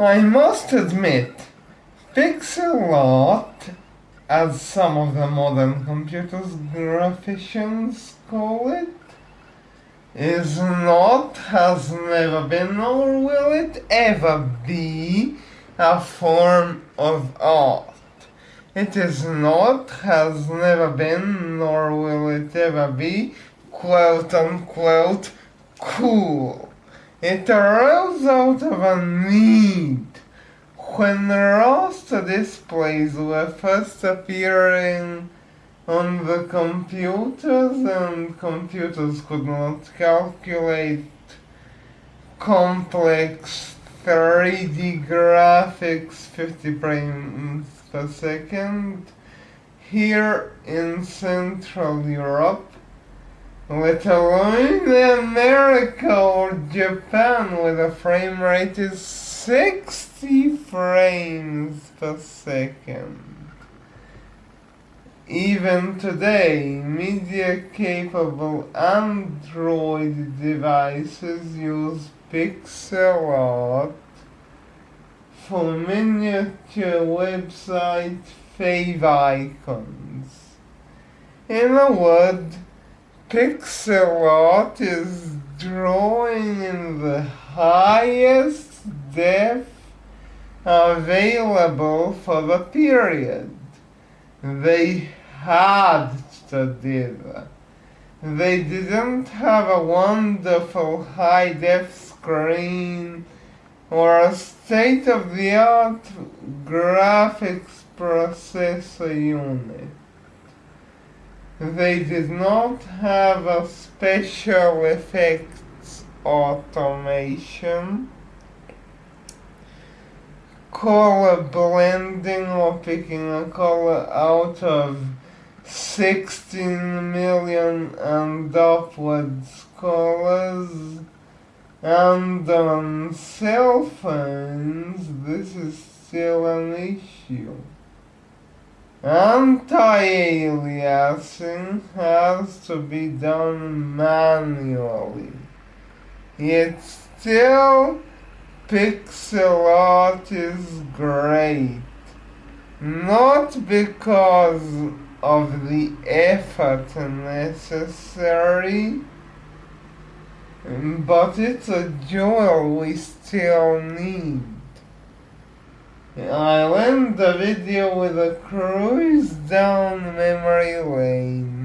I must admit, pixel art, as some of the modern computers graphicians call it, is not, has never been, nor will it ever be a form of art. It is not, has never been, nor will it ever be, quote unquote, cool. It arose out of a need. When raster displays were first appearing on the computers and computers could not calculate complex 3D graphics 50 frames per second here in Central Europe, let alone America or Japan where the frame rate is 60 frames per second. Even today, media-capable Android devices use pixel art for miniature website favicons. In a word, pixel art is drawing in the highest depth available for the period. They had to do that. They didn't have a wonderful high def screen or a state-of-the-art graphics processor unit. They did not have a special effects automation color blending or picking a color out of 16 million and upwards colors and on cell phones this is still an issue. Anti-aliasing has to be done manually. Yet still pixel art is great. Not because of the effort necessary, but it's a joy we still need. I'll end the video with a cruise down memory lane.